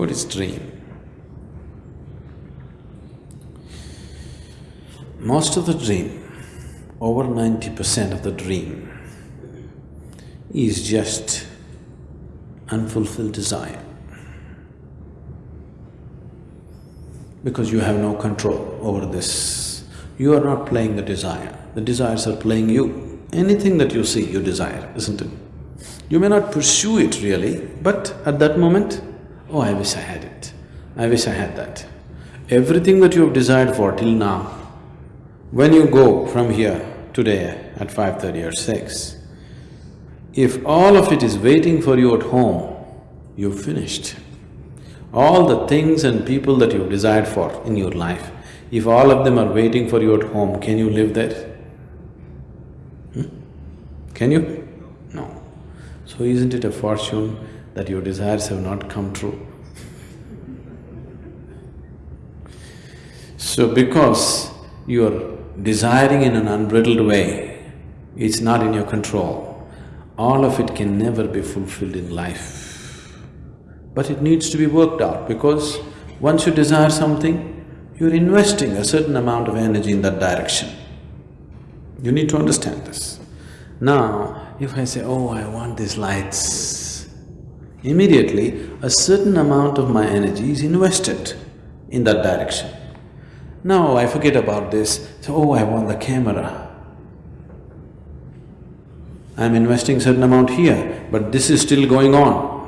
everybody's dream. Most of the dream, over ninety percent of the dream is just unfulfilled desire. Because you have no control over this. You are not playing the desire, the desires are playing you. Anything that you see, you desire, isn't it? You may not pursue it really, but at that moment, oh, I wish I had it, I wish I had that. Everything that you have desired for till now, when you go from here today at five thirty or six, if all of it is waiting for you at home, you've finished. All the things and people that you've desired for in your life, if all of them are waiting for you at home, can you live there? Hmm? Can you? No. So isn't it a fortune that your desires have not come true? So because you're desiring in an unbridled way, it's not in your control, all of it can never be fulfilled in life. But it needs to be worked out because once you desire something, you're investing a certain amount of energy in that direction. You need to understand this. Now, if I say, oh, I want these lights, immediately a certain amount of my energy is invested in that direction. Now I forget about this, so, oh, I want the camera. I'm investing certain amount here, but this is still going on.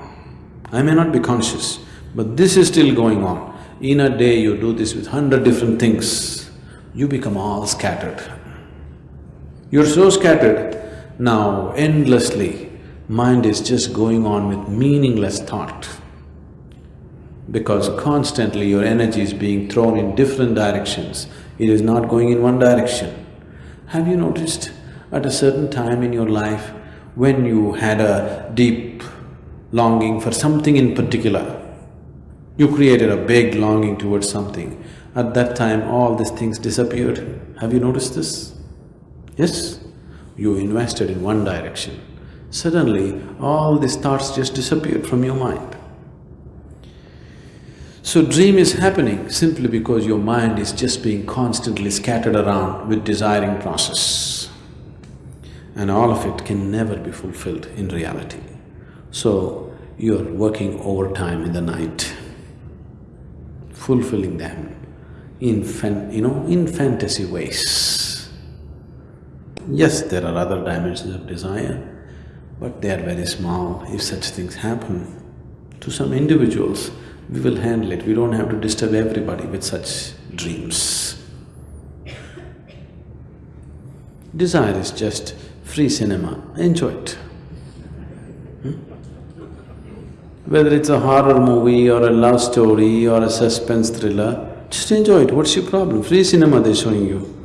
I may not be conscious, but this is still going on. In a day you do this with hundred different things, you become all scattered. You're so scattered, now endlessly, mind is just going on with meaningless thought. Because constantly your energy is being thrown in different directions, it is not going in one direction. Have you noticed at a certain time in your life when you had a deep longing for something in particular. You created a big longing towards something. At that time, all these things disappeared. Have you noticed this? Yes? You invested in one direction. Suddenly, all these thoughts just disappeared from your mind. So dream is happening simply because your mind is just being constantly scattered around with desiring process. And all of it can never be fulfilled in reality. So, you're working overtime in the night, fulfilling them in fan… you know, in fantasy ways. Yes, there are other dimensions of desire, but they are very small. If such things happen to some individuals, we will handle it. We don't have to disturb everybody with such dreams. Desire is just free cinema, enjoy it. Hmm? Whether it's a horror movie or a love story or a suspense thriller, just enjoy it, what's your problem? Free cinema they're showing you.